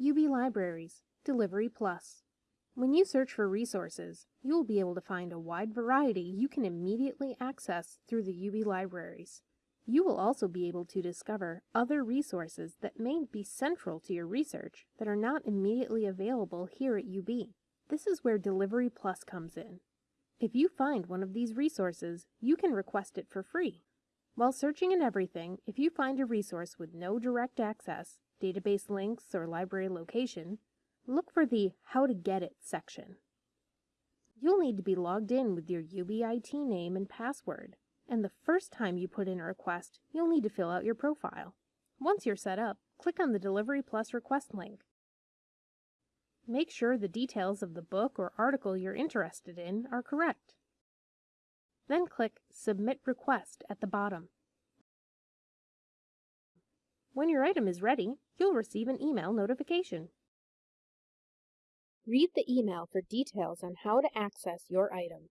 UB Libraries, Delivery Plus. When you search for resources, you will be able to find a wide variety you can immediately access through the UB Libraries. You will also be able to discover other resources that may be central to your research that are not immediately available here at UB. This is where Delivery Plus comes in. If you find one of these resources, you can request it for free. While searching in everything, if you find a resource with no direct access, database links, or library location, look for the How to Get It section. You'll need to be logged in with your UBIT name and password, and the first time you put in a request, you'll need to fill out your profile. Once you're set up, click on the Delivery Plus request link. Make sure the details of the book or article you're interested in are correct. Then click Submit Request at the bottom. When your item is ready, you'll receive an email notification. Read the email for details on how to access your item.